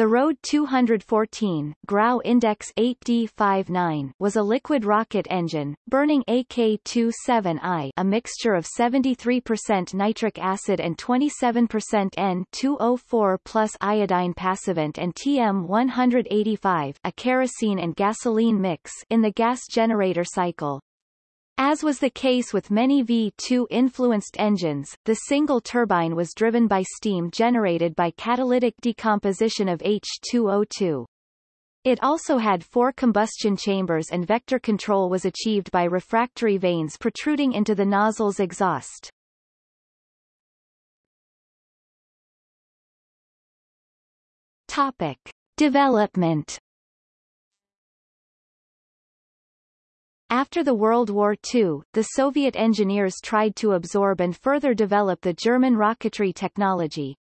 The Rode 214 Grau Index 8D59 was a liquid rocket engine, burning AK-27I a mixture of 73% nitric acid and 27% N2O4 plus iodine passivant and TM185 a kerosene and gasoline mix in the gas generator cycle. As was the case with many V2-influenced engines, the single turbine was driven by steam generated by catalytic decomposition of H2O2. It also had four combustion chambers and vector control was achieved by refractory vanes protruding into the nozzle's exhaust. Topic. Development After the World War II, the Soviet engineers tried to absorb and further develop the German rocketry technology.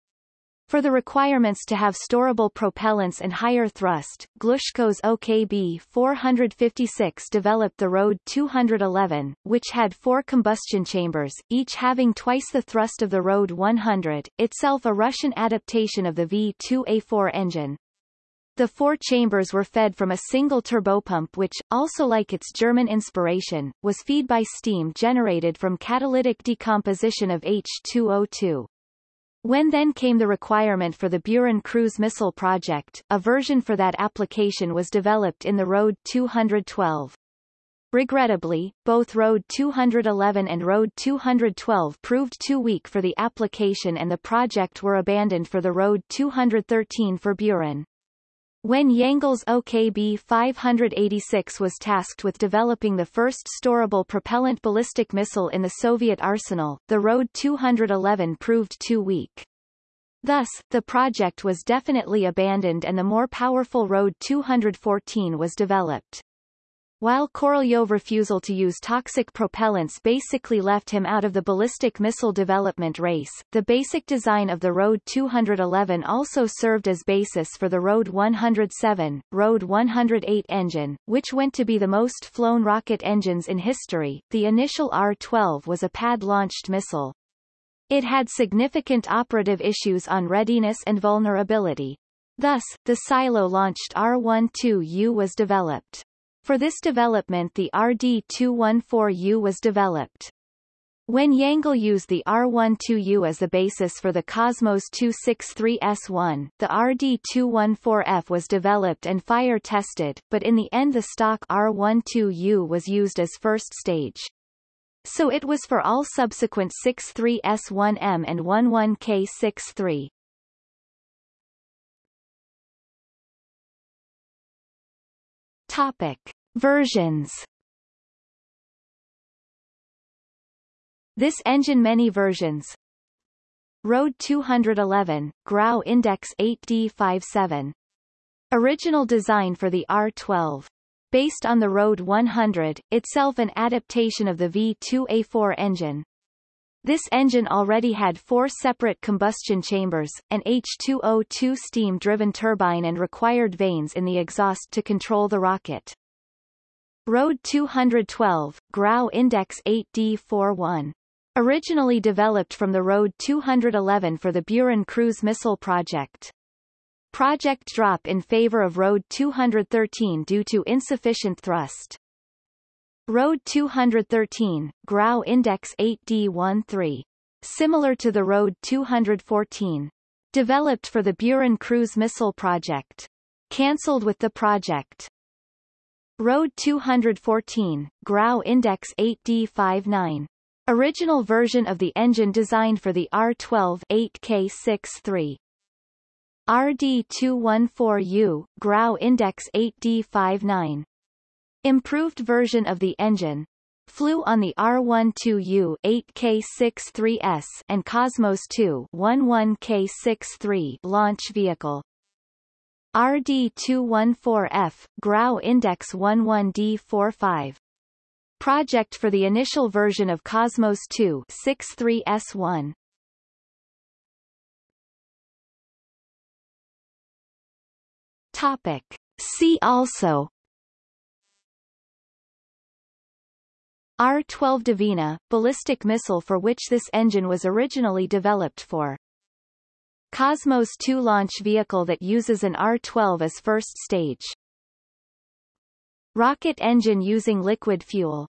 For the requirements to have storable propellants and higher thrust, Glushko's OKB 456 developed the Rode 211, which had four combustion chambers, each having twice the thrust of the Rode 100, itself a Russian adaptation of the V2A4 engine. The four chambers were fed from a single turbopump which, also like its German inspiration, was feed by steam generated from catalytic decomposition of H2O2. When then came the requirement for the Buran cruise missile project, a version for that application was developed in the Rode 212. Regrettably, both Rode 211 and Rode 212 proved too weak for the application and the project were abandoned for the Rode 213 for Buran. When Yangel's OKB 586 was tasked with developing the first storable propellant ballistic missile in the Soviet arsenal, the Rode 211 proved too weak. Thus, the project was definitely abandoned and the more powerful Rode 214 was developed. While Korolyov refusal to use toxic propellants basically left him out of the ballistic missile development race, the basic design of the Rode 211 also served as basis for the Rode 107, Rode 108 engine, which went to be the most flown rocket engines in history. The initial R-12 was a pad-launched missile. It had significant operative issues on readiness and vulnerability. Thus, the silo-launched R-12U was developed. For this development the RD-214U was developed. When Yangel used the R-12U as the basis for the Cosmos 263S1, the RD-214F was developed and fire-tested, but in the end the stock R-12U was used as first stage. So it was for all subsequent 63S1M and 11K63. Topic. Versions This engine many versions Road 211, Grau Index 8D57 Original design for the R12 based on the Road 100, itself an adaptation of the V2A4 engine. This engine already had four separate combustion chambers, an H2O2 steam-driven turbine and required vanes in the exhaust to control the rocket. Road 212, Grau Index 8D41. Originally developed from the Road 211 for the Buran cruise missile project. Project drop in favor of Road 213 due to insufficient thrust. Rode 213, Grau Index 8D13. Similar to the Road 214. Developed for the Buran cruise missile project. Cancelled with the project. Road 214, Grau Index 8D59. Original version of the engine designed for the R12 8K63. RD214U, Grau Index 8D59. Improved version of the engine. Flew on the R12U 8K63S and Cosmos 2 11K63 launch vehicle. RD214F, Grau Index 11D45. Project for the initial version of Cosmos 2 63S1. Topic. See also R-12 Dvina, ballistic missile for which this engine was originally developed for. Cosmos 2 launch vehicle that uses an R-12 as first stage. Rocket engine using liquid fuel